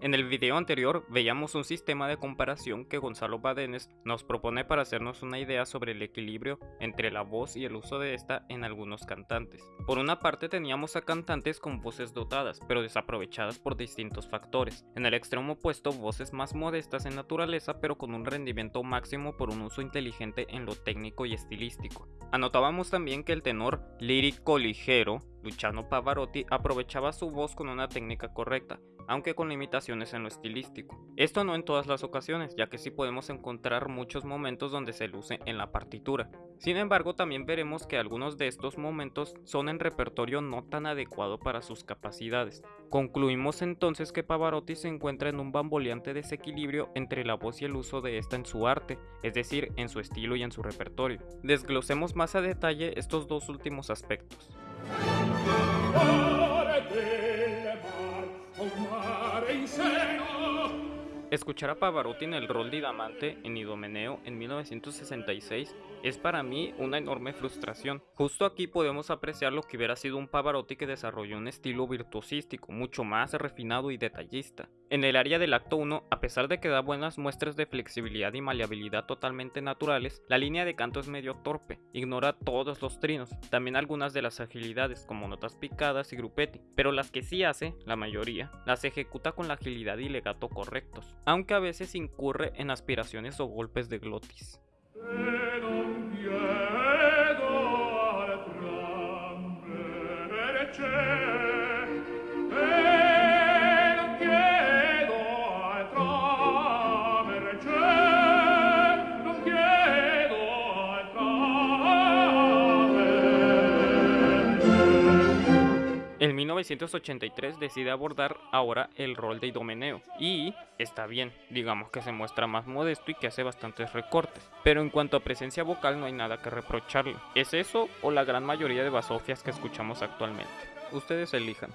En el video anterior veíamos un sistema de comparación que Gonzalo Badenes nos propone para hacernos una idea sobre el equilibrio entre la voz y el uso de esta en algunos cantantes. Por una parte teníamos a cantantes con voces dotadas, pero desaprovechadas por distintos factores. En el extremo opuesto, voces más modestas en naturaleza, pero con un rendimiento máximo por un uso inteligente en lo técnico y estilístico. Anotábamos también que el tenor lírico ligero, Luciano Pavarotti, aprovechaba su voz con una técnica correcta, aunque con limitaciones en lo estilístico. Esto no en todas las ocasiones, ya que sí podemos encontrar muchos momentos donde se luce en la partitura. Sin embargo, también veremos que algunos de estos momentos son en repertorio no tan adecuado para sus capacidades. Concluimos entonces que Pavarotti se encuentra en un bamboleante desequilibrio entre la voz y el uso de esta en su arte, es decir, en su estilo y en su repertorio. Desglosemos más a detalle estos dos últimos aspectos. Escuchar a Pavarotti en el rol de Idamante en Idomeneo en 1966 es para mí una enorme frustración. Justo aquí podemos apreciar lo que hubiera sido un Pavarotti que desarrolló un estilo virtuosístico, mucho más refinado y detallista. En el área del acto 1, a pesar de que da buenas muestras de flexibilidad y maleabilidad totalmente naturales, la línea de canto es medio torpe, ignora todos los trinos, también algunas de las agilidades como notas picadas y grupetti, pero las que sí hace, la mayoría, las ejecuta con la agilidad y legato correctos aunque a veces incurre en aspiraciones o golpes de glotis. En 1983 decide abordar ahora el rol de Idomeneo y está bien, digamos que se muestra más modesto y que hace bastantes recortes, pero en cuanto a presencia vocal no hay nada que reprocharle. ¿Es eso o la gran mayoría de basofias que escuchamos actualmente? Ustedes elijan.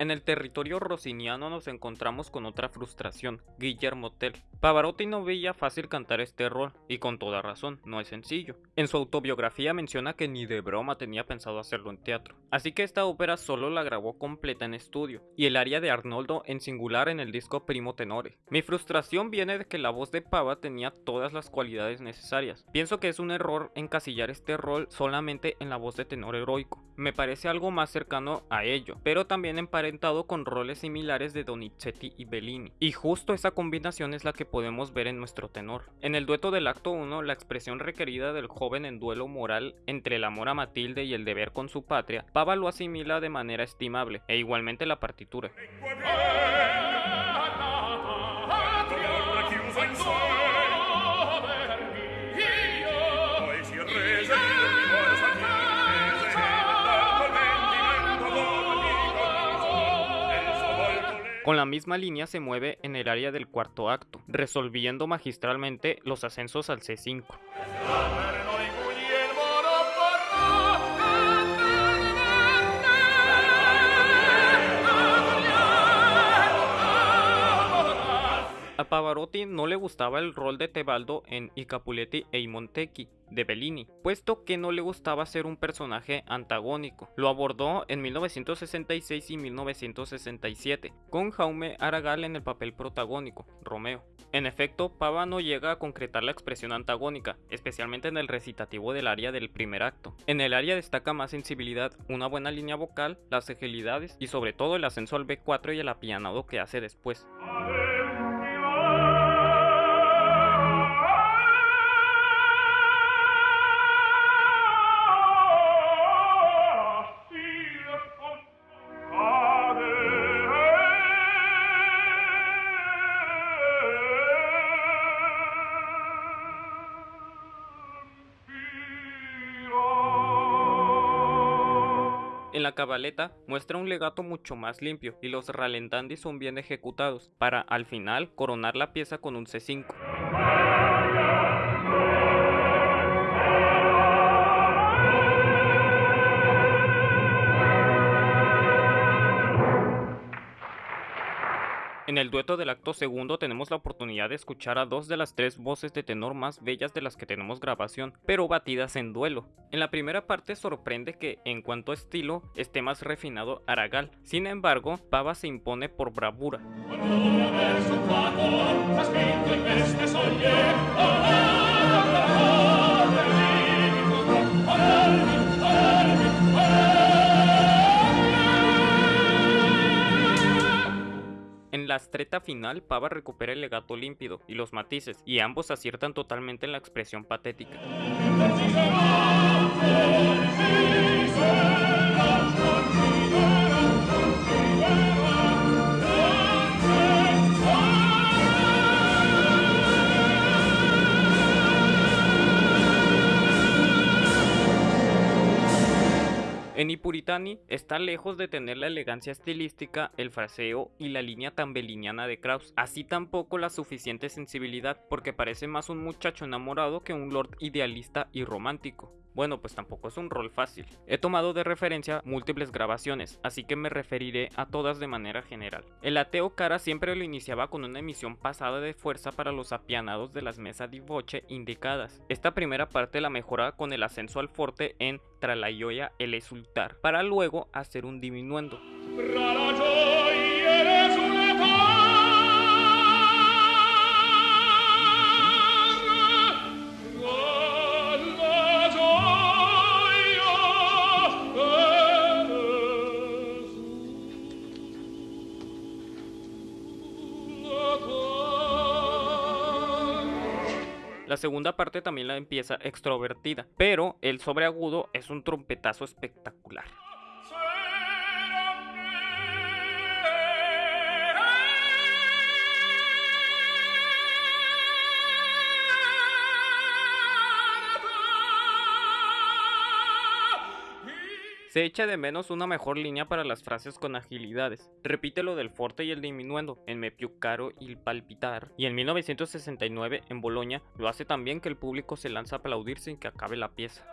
En el territorio rossiniano nos encontramos con otra frustración, Guillermo Tell. Pavarotti no veía fácil cantar este rol, y con toda razón, no es sencillo. En su autobiografía menciona que ni de broma tenía pensado hacerlo en teatro, así que esta ópera solo la grabó completa en estudio, y el aria de Arnoldo en singular en el disco Primo Tenore. Mi frustración viene de que la voz de Pava tenía todas las cualidades necesarias. Pienso que es un error encasillar este rol solamente en la voz de tenor heroico. Me parece algo más cercano a ello, pero también en con roles similares de Donizetti y Bellini, y justo esa combinación es la que podemos ver en nuestro tenor. En el dueto del acto 1, la expresión requerida del joven en duelo moral entre el amor a Matilde y el deber con su patria, Pava lo asimila de manera estimable, e igualmente la partitura. Con la misma línea se mueve en el área del cuarto acto, resolviendo magistralmente los ascensos al C5. Pavarotti no le gustaba el rol de Tebaldo en I Capuletti e I Montecchi de Bellini, puesto que no le gustaba ser un personaje antagónico. Lo abordó en 1966 y 1967, con Jaume Aragal en el papel protagónico, Romeo. En efecto, Pava no llega a concretar la expresión antagónica, especialmente en el recitativo del área del primer acto. En el área destaca más sensibilidad, una buena línea vocal, las agilidades y sobre todo el ascenso al B4 y el apianado que hace después. En la cabaleta muestra un legato mucho más limpio y los ralentandi son bien ejecutados, para al final coronar la pieza con un C5. En el dueto del acto segundo tenemos la oportunidad de escuchar a dos de las tres voces de tenor más bellas de las que tenemos grabación, pero batidas en duelo. En la primera parte sorprende que, en cuanto a estilo, esté más refinado Aragal, sin embargo, Pava se impone por bravura. La estreta final, Pava recupera el legato límpido y los matices, y ambos aciertan totalmente en la expresión patética. En Ipuritani está lejos de tener la elegancia estilística, el fraseo y la línea tan beliniana de Kraus, así tampoco la suficiente sensibilidad, porque parece más un muchacho enamorado que un lord idealista y romántico. Bueno, pues tampoco es un rol fácil. He tomado de referencia múltiples grabaciones, así que me referiré a todas de manera general. El ateo Cara siempre lo iniciaba con una emisión pasada de fuerza para los apianados de las mesas de voce indicadas. Esta primera parte la mejora con el ascenso al forte en Tralayoya el Esultar, para luego hacer un diminuendo. La segunda parte también la empieza extrovertida, pero el sobreagudo es un trompetazo espectacular. Se echa de menos una mejor línea para las frases con agilidades. Repite lo del forte y el diminuendo en Me più caro il palpitar. Y en 1969 en Bolonia lo hace también que el público se lanza a aplaudir sin que acabe la pieza.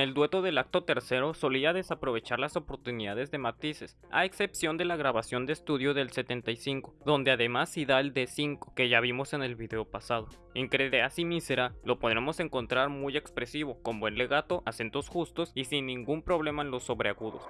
En el dueto del acto tercero solía desaprovechar las oportunidades de matices, a excepción de la grabación de estudio del 75, donde además sí da el D5, que ya vimos en el video pasado. En Credeas y Mísera lo podremos encontrar muy expresivo, con buen legato, acentos justos y sin ningún problema en los sobreagudos.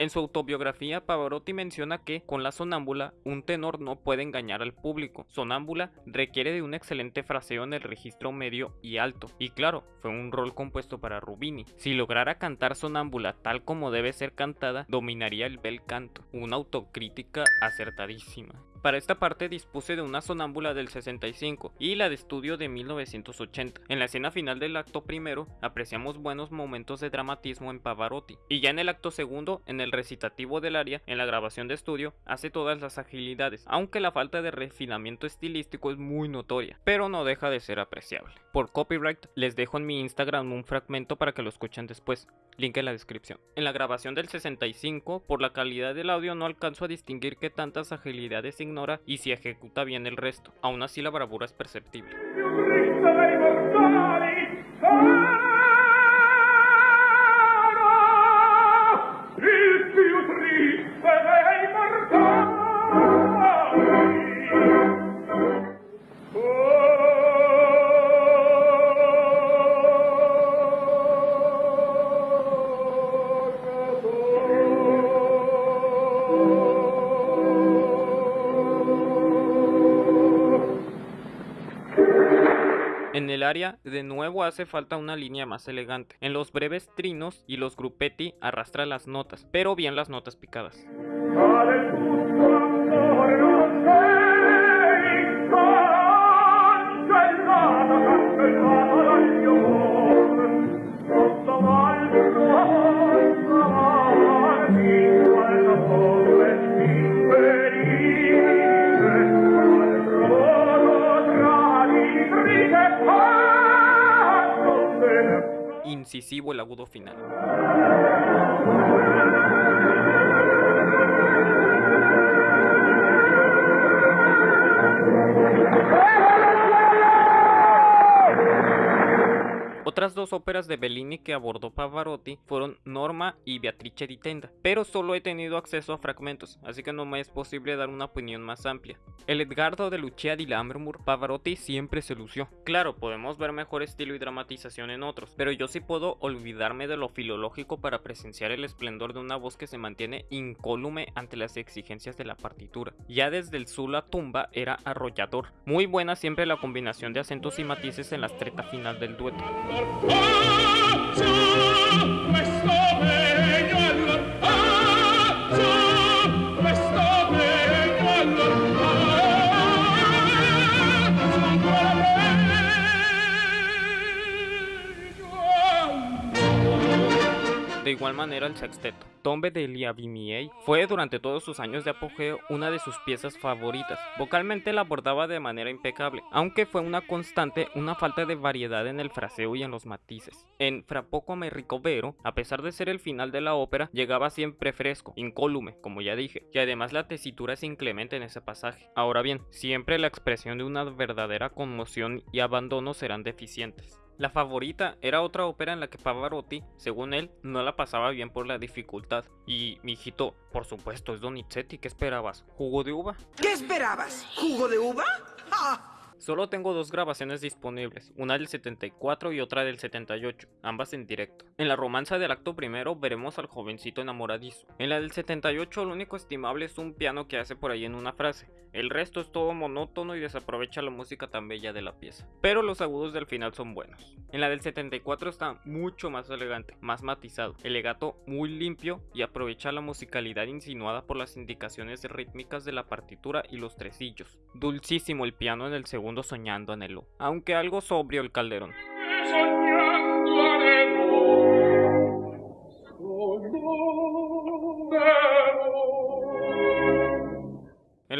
En su autobiografía, Pavarotti menciona que, con la sonámbula, un tenor no puede engañar al público. Sonámbula requiere de un excelente fraseo en el registro medio y alto. Y claro, fue un rol compuesto para Rubini. Si lograra cantar sonámbula tal como debe ser cantada, dominaría el bel canto. Una autocrítica acertadísima. Para esta parte dispuse de una sonámbula del 65 y la de estudio de 1980. En la escena final del acto primero apreciamos buenos momentos de dramatismo en Pavarotti y ya en el acto segundo, en el recitativo del aria, en la grabación de estudio, hace todas las agilidades, aunque la falta de refinamiento estilístico es muy notoria, pero no deja de ser apreciable. Por copyright les dejo en mi Instagram un fragmento para que lo escuchen después, link en la descripción. En la grabación del 65, por la calidad del audio no alcanzo a distinguir qué tantas agilidades ignora y si ejecuta bien el resto. Aún así la bravura es perceptible. El área de nuevo hace falta una línea más elegante. En los breves trinos y los gruppetti arrastra las notas, pero bien las notas picadas. Incisivo el agudo final. Otras dos óperas de Bellini que abordó Pavarotti fueron Norma y Beatrice di Tenda, pero solo he tenido acceso a fragmentos, así que no me es posible dar una opinión más amplia. El Edgardo de Lucia di Lammermoor, Pavarotti siempre se lució. Claro, podemos ver mejor estilo y dramatización en otros, pero yo sí puedo olvidarme de lo filológico para presenciar el esplendor de una voz que se mantiene incólume ante las exigencias de la partitura. Ya desde el Sula Tumba era arrollador. Muy buena siempre la combinación de acentos y matices en la estreta final del dueto. per forza De igual manera el sexteto. Tombe de Liavimier fue durante todos sus años de apogeo una de sus piezas favoritas. Vocalmente la abordaba de manera impecable, aunque fue una constante una falta de variedad en el fraseo y en los matices. En Fra poco me ricovero, a pesar de ser el final de la ópera, llegaba siempre fresco, incólume, como ya dije, y además la tesitura es inclemente en ese pasaje. Ahora bien, siempre la expresión de una verdadera conmoción y abandono serán deficientes. La favorita era otra ópera en la que Pavarotti, según él, no la pasaba bien por la dificultad. Y, mi hijito, por supuesto, es Donizetti, ¿qué esperabas? ¿Jugo de uva? ¿Qué esperabas? ¿Jugo de uva? Solo tengo dos grabaciones disponibles, una del 74 y otra del 78, ambas en directo. En la romanza del acto primero veremos al jovencito enamoradizo. En la del 78 lo único estimable es un piano que hace por ahí en una frase, el resto es todo monótono y desaprovecha la música tan bella de la pieza. Pero los agudos del final son buenos. En la del 74 está mucho más elegante, más matizado, el legato muy limpio y aprovecha la musicalidad insinuada por las indicaciones rítmicas de la partitura y los tresillos. Dulcísimo el piano en el segundo soñando anhelo, aunque algo sobrio el calderón.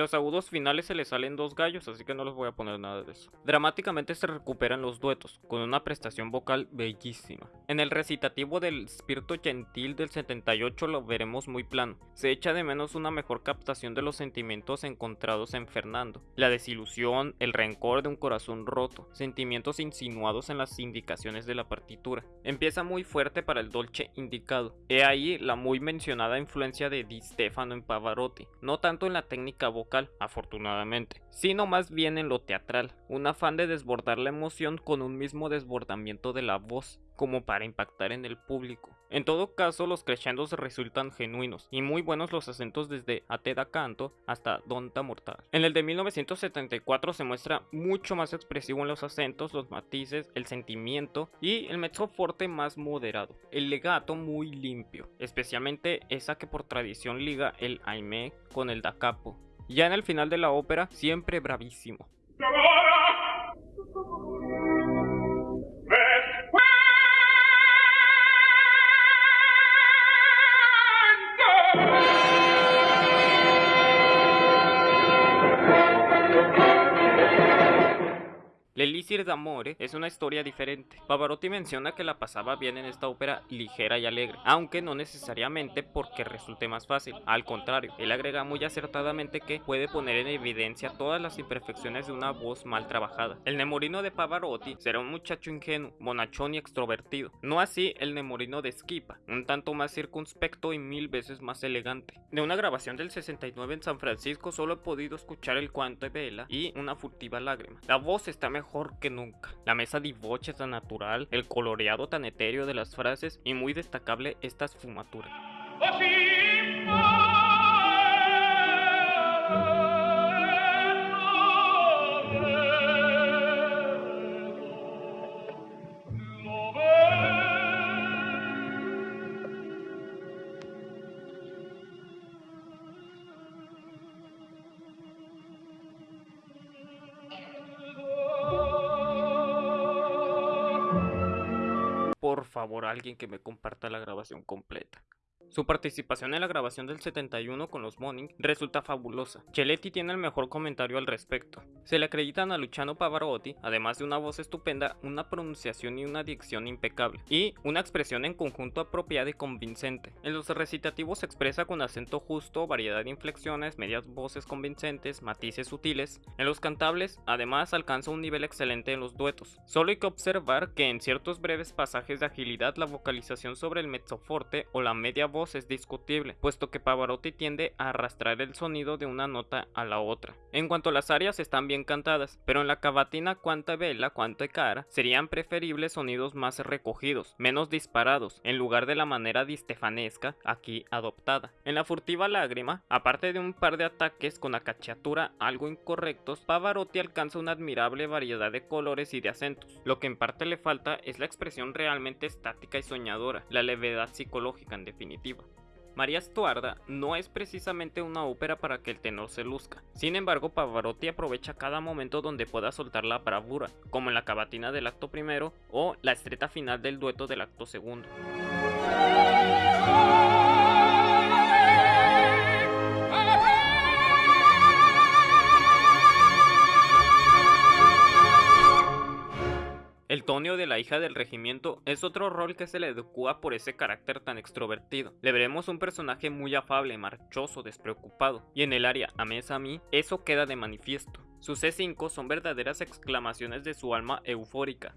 Los agudos finales se le salen dos gallos, así que no les voy a poner nada de eso. Dramáticamente se recuperan los duetos, con una prestación vocal bellísima. En el recitativo del Spirito Gentil del 78 lo veremos muy plano. Se echa de menos una mejor captación de los sentimientos encontrados en Fernando. La desilusión, el rencor de un corazón roto, sentimientos insinuados en las indicaciones de la partitura. Empieza muy fuerte para el dolce indicado. He ahí la muy mencionada influencia de Di Stefano en Pavarotti, no tanto en la técnica vocal, afortunadamente, sino más bien en lo teatral, un afán de desbordar la emoción con un mismo desbordamiento de la voz, como para impactar en el público. En todo caso, los crescendos resultan genuinos y muy buenos los acentos desde Ate da Canto hasta Donta Mortal. En el de 1974 se muestra mucho más expresivo en los acentos, los matices, el sentimiento y el mezzo forte más moderado. El legato muy limpio, especialmente esa que por tradición liga el aime con el da capo. Ya en el final de la ópera, siempre bravísimo. L'Elixir d'Amore es una historia diferente. Pavarotti menciona que la pasaba bien en esta ópera ligera y alegre, aunque no necesariamente porque resulte más fácil. Al contrario, él agrega muy acertadamente que puede poner en evidencia todas las imperfecciones de una voz mal trabajada. El Nemorino de Pavarotti será un muchacho ingenuo, bonachón y extrovertido. No así el Nemorino de Schipa, un tanto más circunspecto y mil veces más elegante. De una grabación del 69 en San Francisco solo he podido escuchar el cuanto de vela y una furtiva lágrima. La voz está mejor que nunca. La mesa de tan natural, el coloreado tan etéreo de las frases y muy destacable esta esfumatura. Favor alguien que me comparta la grabación completa. Su participación en la grabación del 71 con los Morning resulta fabulosa. Cheletti tiene el mejor comentario al respecto. Se le acreditan a Luciano Pavarotti, además de una voz estupenda, una pronunciación y una dicción impecable, y una expresión en conjunto apropiada y convincente. En los recitativos se expresa con acento justo, variedad de inflexiones, medias voces convincentes, matices sutiles. En los cantables, además, alcanza un nivel excelente en los duetos. Solo hay que observar que en ciertos breves pasajes de agilidad la vocalización sobre el mezzoforte o la media voz es discutible, puesto que Pavarotti tiende a arrastrar el sonido de una nota a la otra. En cuanto a las áreas están bien cantadas, pero en la cavatina cuanta vela, cuanta cara, serían preferibles sonidos más recogidos, menos disparados, en lugar de la manera distefanesca aquí adoptada. En la furtiva lágrima, aparte de un par de ataques con acachatura algo incorrectos, Pavarotti alcanza una admirable variedad de colores y de acentos. Lo que en parte le falta es la expresión realmente estática y soñadora, la levedad psicológica en definitiva. María Estuarda no es precisamente una ópera para que el tenor se luzca. Sin embargo, Pavarotti aprovecha cada momento donde pueda soltar la bravura, como en la cavatina del acto primero o la estreta final del dueto del acto segundo. El Tonio de la hija del regimiento es otro rol que se le adecua por ese carácter tan extrovertido. Le veremos un personaje muy afable, marchoso, despreocupado, y en el área Ames a mí, eso queda de manifiesto. Sus C5 son verdaderas exclamaciones de su alma eufórica.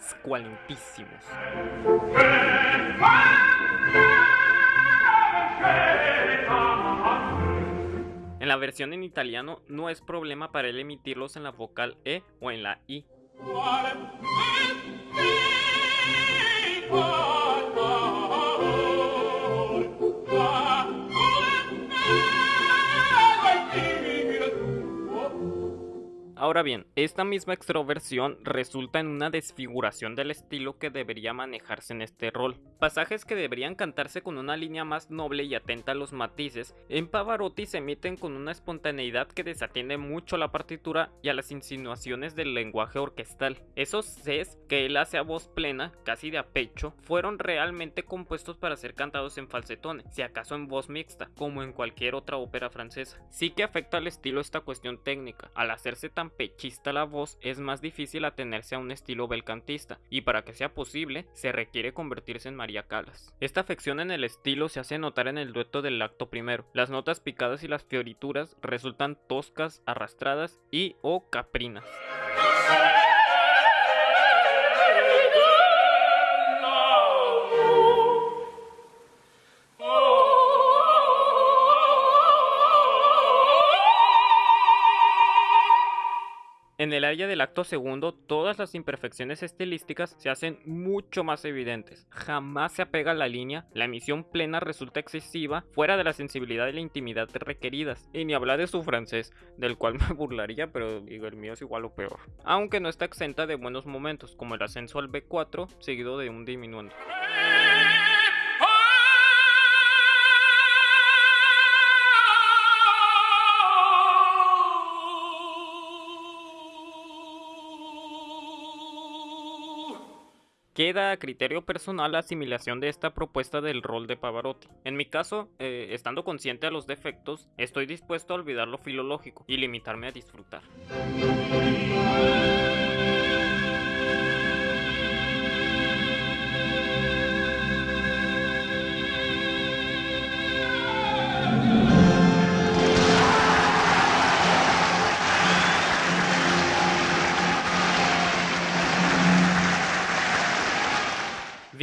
Squalimpísimos. En la versión en italiano no es problema para él emitirlos en la vocal E o en la I. Ahora bien, esta misma extroversión resulta en una desfiguración del estilo que debería manejarse en este rol. Pasajes que deberían cantarse con una línea más noble y atenta a los matices, en Pavarotti se emiten con una espontaneidad que desatiende mucho a la partitura y a las insinuaciones del lenguaje orquestal. Esos Cs que él hace a voz plena, casi de a pecho, fueron realmente compuestos para ser cantados en falsetones, si acaso en voz mixta, como en cualquier otra ópera francesa. Sí que afecta al estilo esta cuestión técnica, al hacerse tan pechista la voz es más difícil atenerse a un estilo belcantista, y para que sea posible, se requiere convertirse en María Calas. Esta afección en el estilo se hace notar en el dueto del acto primero. Las notas picadas y las fiorituras resultan toscas, arrastradas y o caprinas. En el área del acto segundo, todas las imperfecciones estilísticas se hacen mucho más evidentes. Jamás se apega a la línea, la emisión plena resulta excesiva, fuera de la sensibilidad y la intimidad requeridas. Y ni hablar de su francés, del cual me burlaría, pero digo, el mío es igual o peor. Aunque no está exenta de buenos momentos, como el ascenso al B4, seguido de un diminuendo. Queda a criterio personal la asimilación de esta propuesta del rol de Pavarotti. En mi caso, eh, estando consciente de los defectos, estoy dispuesto a olvidar lo filológico y limitarme a disfrutar.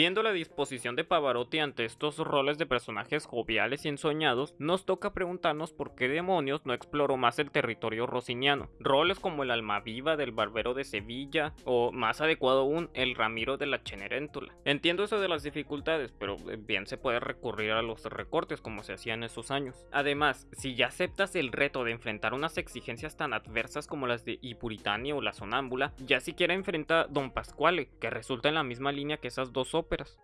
Viendo la disposición de Pavarotti ante estos roles de personajes joviales y ensoñados, nos toca preguntarnos por qué demonios no exploró más el territorio rosiniano. Roles como el Almaviva del Barbero de Sevilla o, más adecuado aún, el Ramiro de la Cenerentola. Entiendo eso de las dificultades, pero bien se puede recurrir a los recortes como se hacía en esos años. Además, si ya aceptas el reto de enfrentar unas exigencias tan adversas como las de Ipuritania o la Sonámbula, ya siquiera enfrenta Don Pasquale, que resulta en la misma línea que esas dos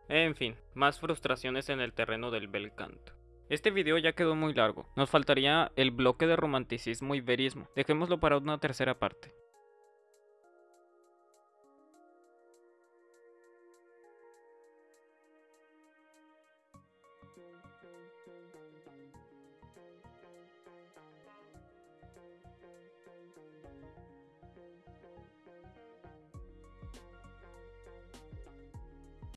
en fin, más frustraciones en el terreno del bel canto. Este video ya quedó muy largo, nos faltaría el bloque de romanticismo y verismo, dejémoslo para una tercera parte.